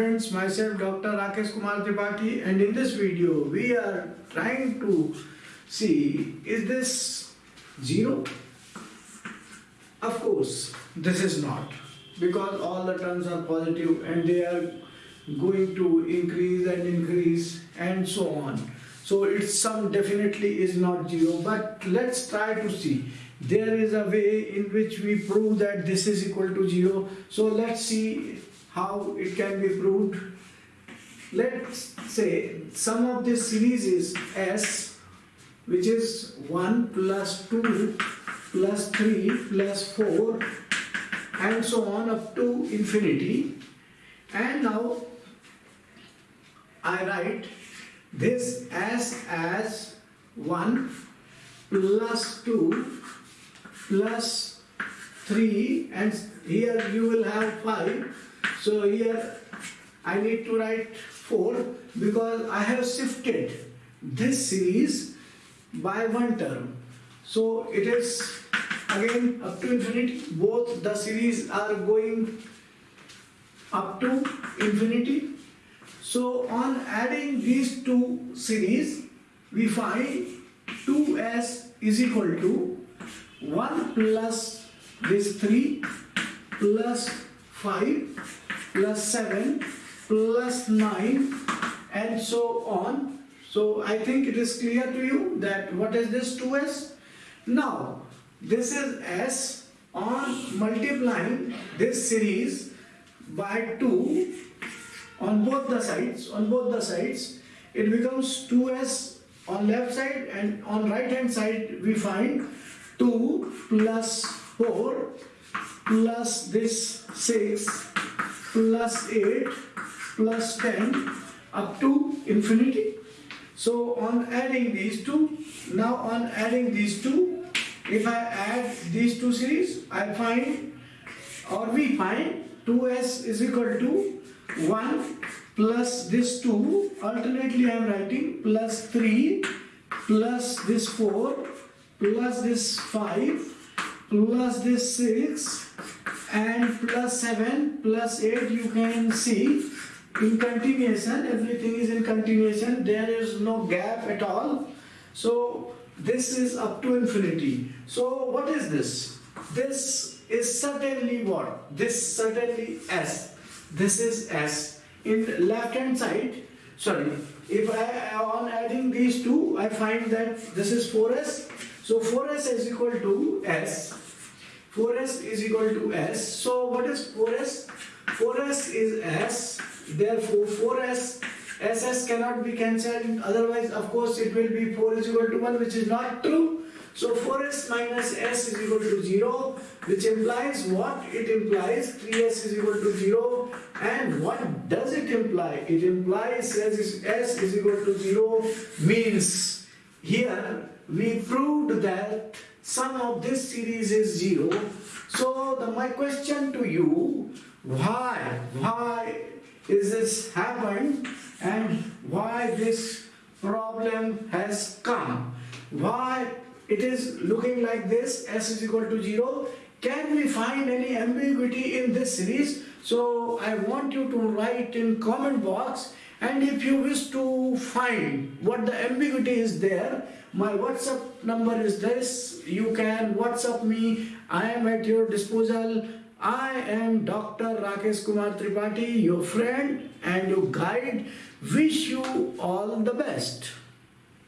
friends, myself Dr. Rakesh Kumar Tripathi and in this video we are trying to see is this zero? Of course this is not because all the terms are positive and they are going to increase and increase and so on. So its sum definitely is not zero but let's try to see there is a way in which we prove that this is equal to 0 so let's see how it can be proved. Let's say sum of this series is s which is 1 plus 2 plus 3 plus 4 and so on up to infinity. And now I write this s as 1 plus 2 plus 3 and here you will have 5 so here I need to write 4 because I have shifted this series by one term. So it is again up to infinity. Both the series are going up to infinity. So on adding these two series we find 2s is equal to 1 plus this 3 plus 5 plus 7 plus 9 and so on. So I think it is clear to you that what is this 2s? Now this is s on multiplying this series by 2 on both the sides on both the sides it becomes 2s on left side and on right hand side we find 2 plus 4 plus this 6 plus 8 plus 10 up to infinity. So on adding these two, now on adding these two, if I add these two series, I find or we find 2s is equal to 1 plus this 2, alternately I am writing plus 3 plus this 4 plus this 5 plus this 6 and plus 7 plus 8 you can see in continuation everything is in continuation. There is no gap at all. So this is up to infinity. So what is this? This is certainly what? This certainly s. This is s. In left hand side sorry if i on adding these two i find that this is 4s so 4s is equal to s. 4s is equal to s. So what is 4s? 4s is s. Therefore 4s ss cannot be cancelled. Otherwise, of course, it will be 4 is equal to 1, which is not true. So 4s minus s is equal to 0, which implies what? It implies 3s is equal to 0. And what does it imply? It implies s is, s is equal to 0 means here we proved that sum of this series is 0. So the, my question to you, why, why is this happened and why this problem has come? Why it is looking like this, s is equal to 0. Can we find any ambiguity in this series? So I want you to write in comment box and if you wish to find what the ambiguity is there my whatsapp number is this. You can whatsapp me. I am at your disposal. I am dr rakesh kumar tripathi your friend and your guide. Wish you all the best